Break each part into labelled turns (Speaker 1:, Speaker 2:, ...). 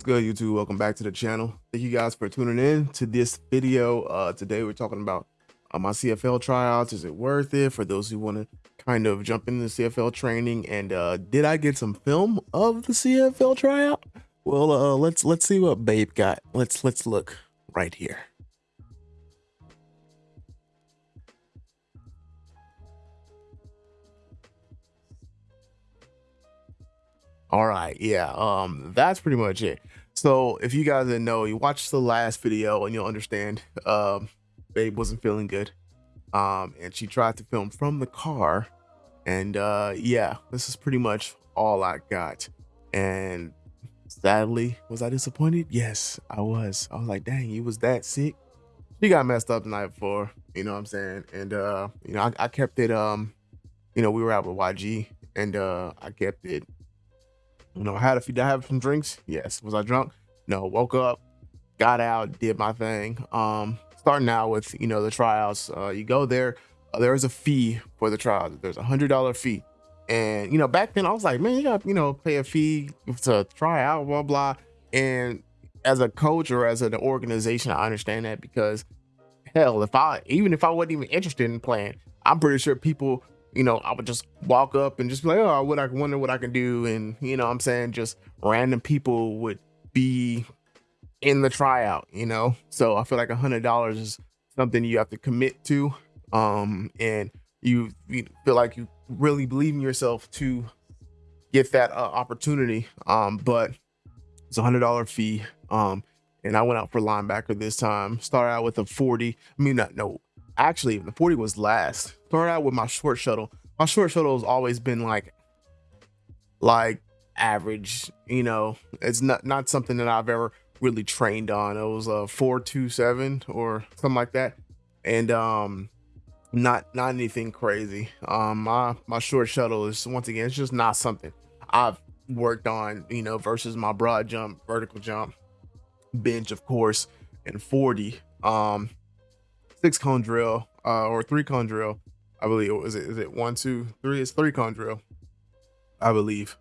Speaker 1: What's good YouTube? Welcome back to the channel. Thank you guys for tuning in to this video. Uh, today we're talking about uh, my CFL tryouts. Is it worth it for those who want to kind of jump into the CFL training? And uh, did I get some film of the CFL tryout? Well, uh, let's let's see what Babe got. Let's let's look right here. All right, yeah, um, that's pretty much it. So if you guys didn't know, you watched the last video and you'll understand. Um, Babe wasn't feeling good, um, and she tried to film from the car, and uh, yeah, this is pretty much all I got. And sadly, was I disappointed? Yes, I was. I was like, dang, you was that sick. She got messed up the night before, you know what I'm saying? And uh, you know, I, I kept it. Um, you know, we were out with YG, and uh, I kept it you know, I had a few, I have some drinks? Yes. Was I drunk? No. Woke up, got out, did my thing. Um, starting out with, you know, the tryouts. Uh, you go there, uh, there is a fee for the trials. There's a hundred dollar fee. And, you know, back then I was like, man, you got, you know, pay a fee to try out, blah, blah. And as a coach or as an organization, I understand that because hell, if I, even if I wasn't even interested in playing, I'm pretty sure people you know, I would just walk up and just be like, oh, what I wonder what I can do. And, you know, I'm saying just random people would be in the tryout, you know? So I feel like a hundred dollars is something you have to commit to. Um, and you, you feel like you really believe in yourself to get that uh, opportunity. Um, but it's a hundred dollar fee. Um, and I went out for linebacker this time. Started out with a 40. I mean, not no, actually the 40 was last. Started out with my short shuttle. My short shuttle has always been like like average, you know. It's not not something that I've ever really trained on. It was a 427 or something like that. And um not not anything crazy. Um my my short shuttle is once again it's just not something I've worked on, you know, versus my broad jump, vertical jump, bench of course, and 40. Um six cone drill uh, or three cone drill. I believe is it is it one two three? It's three cone drill. I believe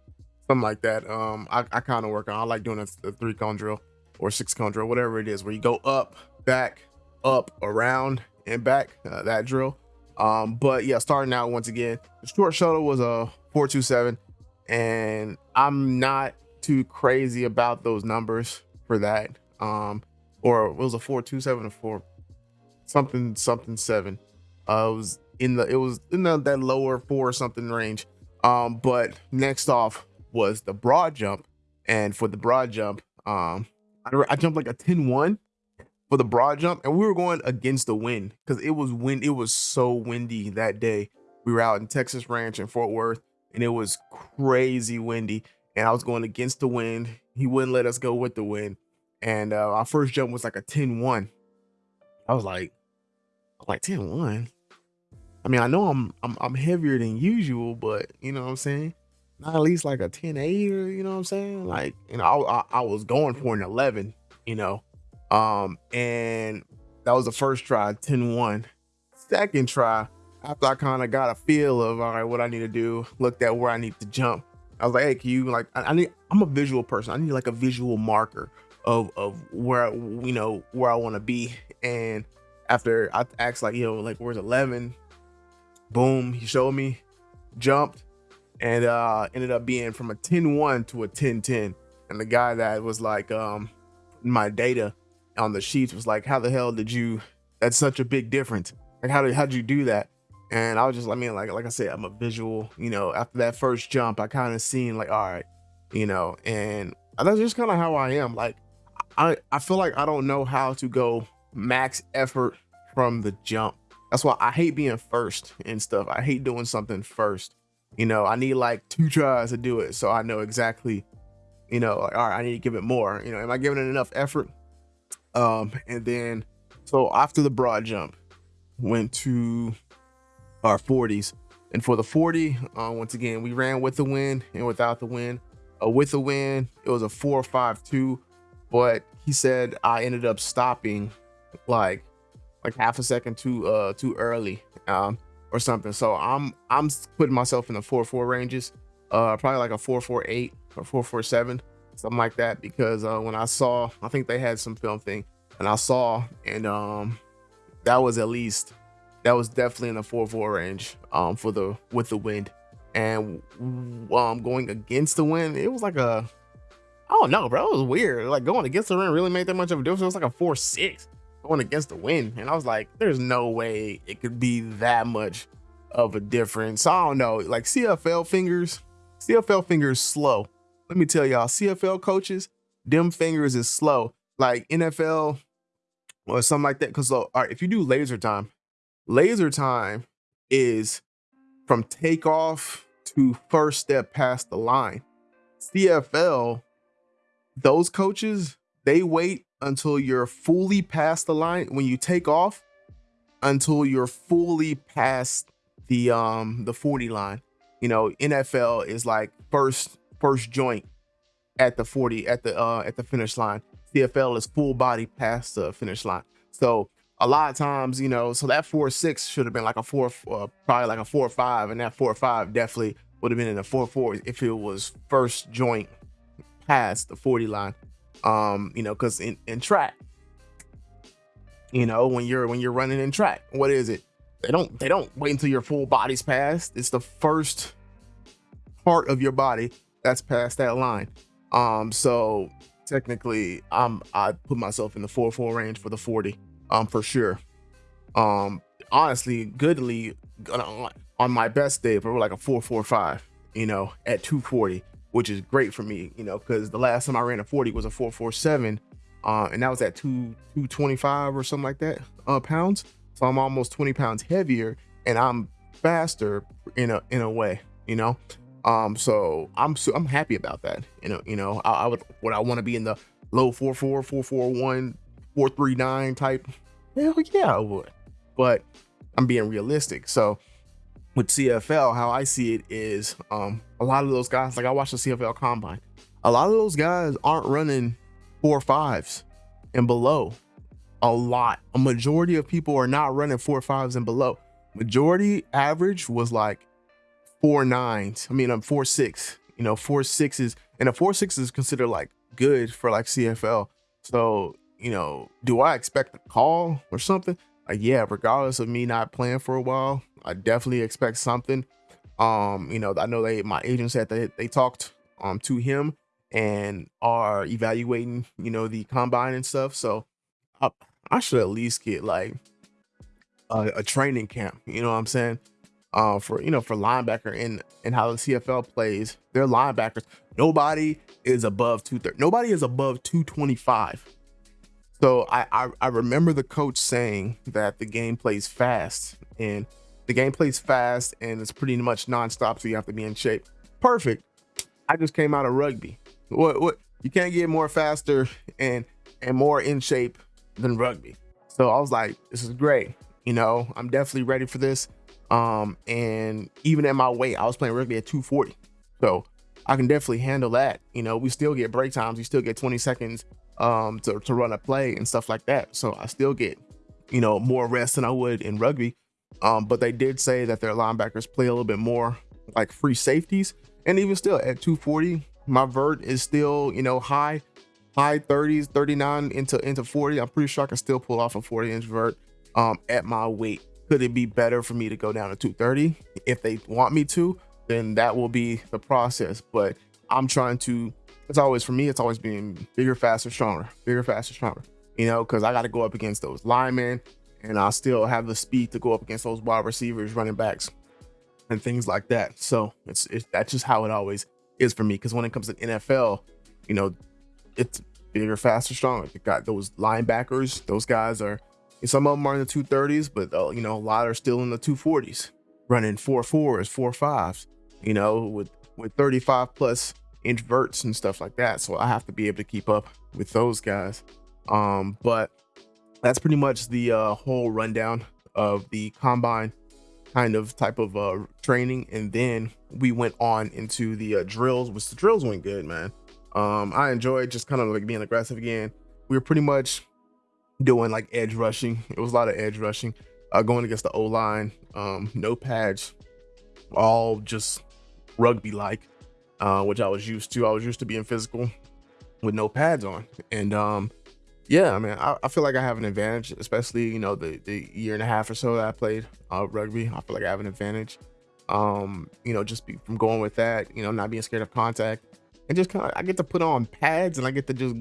Speaker 1: something like that. Um, I, I kind of work on. I like doing a, a three cone drill or six cone drill, whatever it is, where you go up, back, up, around, and back. Uh, that drill. Um, but yeah, starting out once again, the short shuttle was a four two seven, and I'm not too crazy about those numbers for that. Um, or it was a four two seven or four something something seven. Uh, it was in the it was in the, that lower four something range. Um, but next off was the broad jump, and for the broad jump, um, I, I jumped like a 10-1 for the broad jump, and we were going against the wind because it was wind. It was so windy that day. We were out in Texas Ranch in Fort Worth, and it was crazy windy, and I was going against the wind. He wouldn't let us go with the wind, and uh, our first jump was like a 10-1. I was like, like 10 1. I mean, I know I'm, I'm I'm heavier than usual, but you know what I'm saying? Not at least like a 10 8 or you know what I'm saying? Like, you know, I, I, I was going for an 11, you know. Um, and that was the first try, 10 1. Second try, after I kind of got a feel of all right, what I need to do, looked at where I need to jump. I was like, hey, can you like I, I need I'm a visual person. I need like a visual marker of of where you know where I want to be. And after I asked like, yo, like where's 11? Boom, he showed me, jumped, and uh ended up being from a 10-1 to a 10-10. And the guy that was like um my data on the sheets was like, how the hell did you that's such a big difference. Like how did how'd you do that? And I was just like, I mean, like like I said, I'm a visual, you know, after that first jump, I kind of seen like, all right, you know, and that's just kind of how I am. Like I I feel like I don't know how to go max effort from the jump. That's why I hate being first and stuff. I hate doing something first. You know, I need like two tries to do it. So I know exactly, you know, like, all right, I need to give it more. You know, am I giving it enough effort? Um, and then so after the broad jump, went to our 40s. And for the 40, uh, once again, we ran with the wind and without the wind. Uh, with the wind, it was a 452, but he said I ended up stopping like like half a second too uh too early um or something. So I'm I'm putting myself in the four four ranges, uh probably like a four four eight or four four seven something like that. Because uh, when I saw, I think they had some film thing, and I saw, and um, that was at least that was definitely in the four four range um for the with the wind, and um going against the wind, it was like a I don't know, bro. It was weird. Like going against the wind really made that much of a difference. It was like a four six going against the wind, and I was like, there's no way it could be that much of a difference. I don't know. Like CFL fingers, CFL fingers slow. Let me tell y'all, CFL coaches, them fingers is slow. Like NFL or something like that. Because uh, all right, if you do laser time, laser time is from takeoff to first step past the line. CFL, those coaches, they wait until you're fully past the line when you take off until you're fully past the um the 40 line. You know, NFL is like first first joint at the 40 at the uh at the finish line. CFL is full body past the finish line. So a lot of times, you know, so that four six should have been like a four, uh, probably like a four five, and that four five definitely would have been in a four four if it was first joint past the 40 line. Um, you know, because in, in track, you know, when you're when you're running in track, what is it? They don't they don't wait until your full body's passed. It's the first part of your body that's past that line. Um, so technically I'm I put myself in the 4-4 range for the 40, um, for sure. Um, honestly, goodly on my best day, for like a 4-4-5, you know, at 240, which is great for me, you know, because the last time I ran a 40 was a 447, uh, and that was at 2 225 or something like that uh pounds. So I'm almost 20 pounds heavier and I'm faster in a in a way, you know. Um, so I'm so I'm happy about that. You know, you know, I, I would what I want to be in the low 44, 441, 439 type. Hell yeah, I would. But I'm being realistic. So with CFL, how I see it is um a lot of those guys, like I watched the CFL combine, a lot of those guys aren't running four fives and below. A lot. A majority of people are not running four fives and below. Majority average was like four nines. I mean, I'm four six. You know, four sixes, and a four six is considered like good for like CFL. So, you know, do I expect a call or something? Like, yeah, regardless of me not playing for a while, I definitely expect something. Um, you know, I know they my agent said that they talked um to him and are evaluating, you know, the combine and stuff. So I, I should at least get like a, a training camp. You know what I'm saying? uh, for you know for linebacker and and how the CFL plays. Their linebackers, nobody is above two thirty. Nobody is above two twenty five. So I, I I remember the coach saying that the game plays fast and the game plays fast and it's pretty much nonstop. So you have to be in shape. Perfect. I just came out of rugby. What what you can't get more faster and and more in shape than rugby. So I was like, this is great. You know, I'm definitely ready for this. Um, and even at my weight, I was playing rugby at 240. So I can definitely handle that. You know, we still get break times, we still get 20 seconds um to, to run a play and stuff like that. So I still get, you know, more rest than I would in rugby. Um, but they did say that their linebackers play a little bit more like free safeties. And even still at 240, my vert is still, you know, high, high 30s, 39 into into 40. I'm pretty sure I can still pull off a 40 inch vert um at my weight. Could it be better for me to go down to 230? If they want me to, then that will be the process. But I'm trying to, it's always for me, it's always being bigger, faster, stronger, bigger, faster, stronger. You know, because I got to go up against those linemen and I still have the speed to go up against those wide receivers, running backs, and things like that. So it's, it's that's just how it always is for me. Because when it comes to NFL, you know, it's bigger, faster, stronger. You got those linebackers; those guys are some of them are in the 230s, but uh, you know, a lot are still in the 240s, running four fours, four fives, you know, with with 35 plus inch verts and stuff like that. So I have to be able to keep up with those guys. Um, but that's pretty much the uh, whole rundown of the combine kind of type of uh, training. And then we went on into the uh, drills, which the drills went good, man. Um, I enjoyed just kind of like being aggressive again. We were pretty much doing like edge rushing. It was a lot of edge rushing, uh, going against the O line, um, no pads, all just rugby like, uh, which I was used to. I was used to being physical, with no pads on. And um, yeah, I mean, I, I, feel like I have an advantage, especially you know the the year and a half or so that I played uh, rugby. I feel like I have an advantage. Um, you know, just be, from going with that, you know, not being scared of contact, and just kind of I get to put on pads and I get to just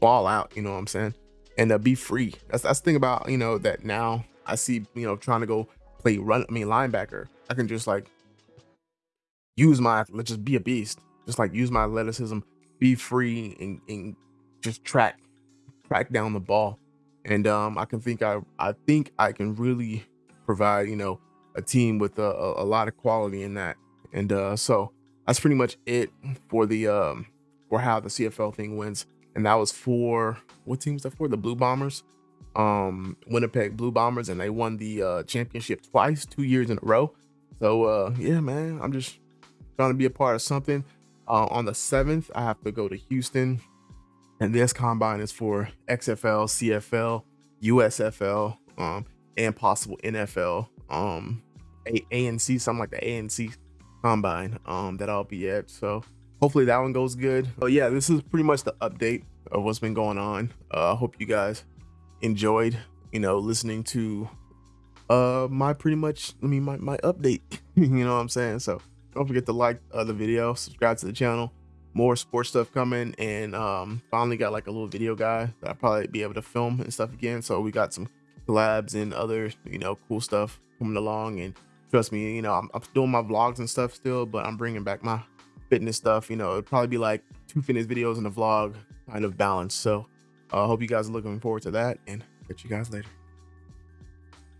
Speaker 1: ball out. You know what I'm saying? And uh, be free. That's that's the thing about you know that now I see you know trying to go play run. I mean linebacker. I can just like use my let's just be a beast. Just like use my athleticism, be free and, and just track track down the ball. And um, I can think I I think I can really provide you know a team with a, a, a lot of quality in that. And uh, so that's pretty much it for the um for how the CFL thing wins. And that was for what team was that for? The Blue Bombers, um, Winnipeg Blue Bombers, and they won the uh, championship twice, two years in a row. So uh, yeah, man, I'm just trying to be a part of something. Uh, on the seventh, I have to go to Houston, and this combine is for XFL, CFL, USFL, um, and possible NFL, um, A ANC, something like the ANC combine um, that I'll be at. So hopefully that one goes good. But yeah, this is pretty much the update of what's been going on. Uh, I hope you guys enjoyed, you know, listening to uh my pretty much I mean my, my update. you know what I'm saying? So don't forget to like uh, the video, subscribe to the channel. More sports stuff coming, and um, finally got like a little video guy that I'll probably be able to film and stuff again. So we got some collabs and other you know cool stuff coming along. And trust me, you know I'm, I'm doing my vlogs and stuff still, but I'm bringing back my fitness stuff. You know, it'd probably be like two fitness videos and a vlog kind of balance. So I uh, hope you guys are looking forward to that, and catch you guys later.